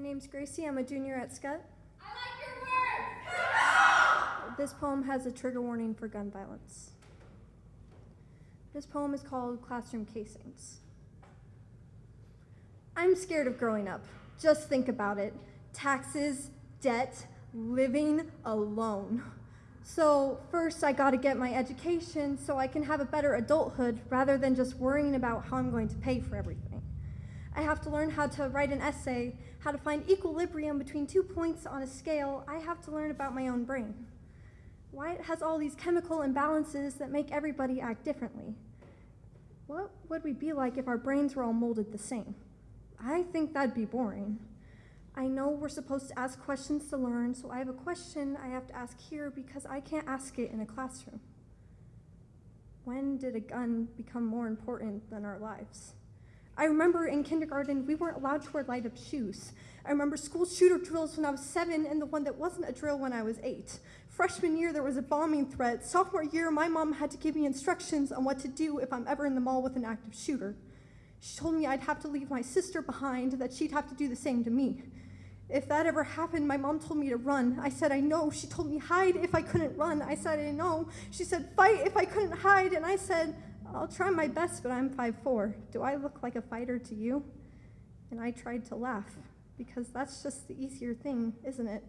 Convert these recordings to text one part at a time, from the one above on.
name's Gracie. I'm a junior at Scott. I like your words! This poem has a trigger warning for gun violence. This poem is called Classroom Casings. I'm scared of growing up. Just think about it taxes, debt, living alone. So, first, I gotta get my education so I can have a better adulthood rather than just worrying about how I'm going to pay for everything. I have to learn how to write an essay, how to find equilibrium between two points on a scale. I have to learn about my own brain. Why it has all these chemical imbalances that make everybody act differently. What would we be like if our brains were all molded the same? I think that'd be boring. I know we're supposed to ask questions to learn, so I have a question I have to ask here because I can't ask it in a classroom. When did a gun become more important than our lives? I remember in kindergarten, we weren't allowed to wear light up shoes. I remember school shooter drills when I was seven and the one that wasn't a drill when I was eight. Freshman year, there was a bombing threat. Sophomore year, my mom had to give me instructions on what to do if I'm ever in the mall with an active shooter. She told me I'd have to leave my sister behind, that she'd have to do the same to me. If that ever happened, my mom told me to run. I said, I know. She told me hide if I couldn't run. I said, I know. She said, fight if I couldn't hide. And I said, I'll try my best, but I'm 5'4. Do I look like a fighter to you? And I tried to laugh, because that's just the easier thing, isn't it?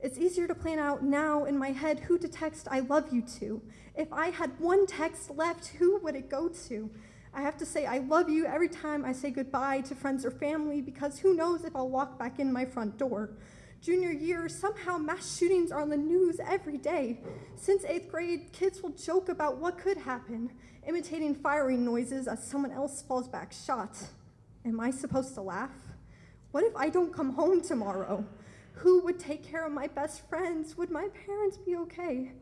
It's easier to plan out now in my head who to text I love you to. If I had one text left, who would it go to? I have to say I love you every time I say goodbye to friends or family because who knows if I'll walk back in my front door. Junior year, somehow mass shootings are on the news every day. Since eighth grade, kids will joke about what could happen, imitating firing noises as someone else falls back shot. Am I supposed to laugh? What if I don't come home tomorrow? Who would take care of my best friends? Would my parents be okay?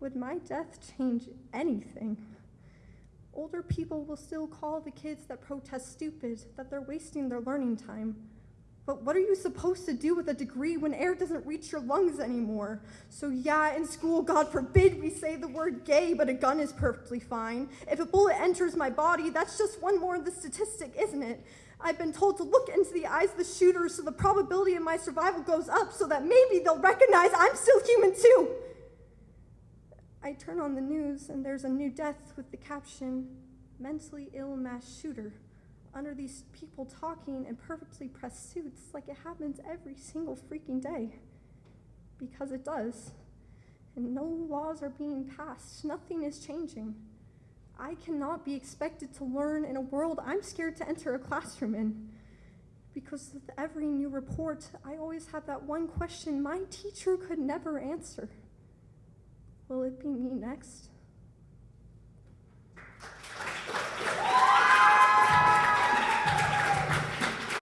Would my death change anything? Older people will still call the kids that protest stupid, that they're wasting their learning time. But what are you supposed to do with a degree when air doesn't reach your lungs anymore? So, yeah, in school, God forbid we say the word gay, but a gun is perfectly fine. If a bullet enters my body, that's just one more of the statistic, isn't it? I've been told to look into the eyes of the shooter so the probability of my survival goes up so that maybe they'll recognize I'm still human too. I turn on the news and there's a new death with the caption, mentally ill mass shooter, under these people talking in perfectly pressed suits like it happens every single freaking day. Because it does. And no laws are being passed, nothing is changing. I cannot be expected to learn in a world I'm scared to enter a classroom in. Because with every new report, I always have that one question my teacher could never answer. Will it be me next?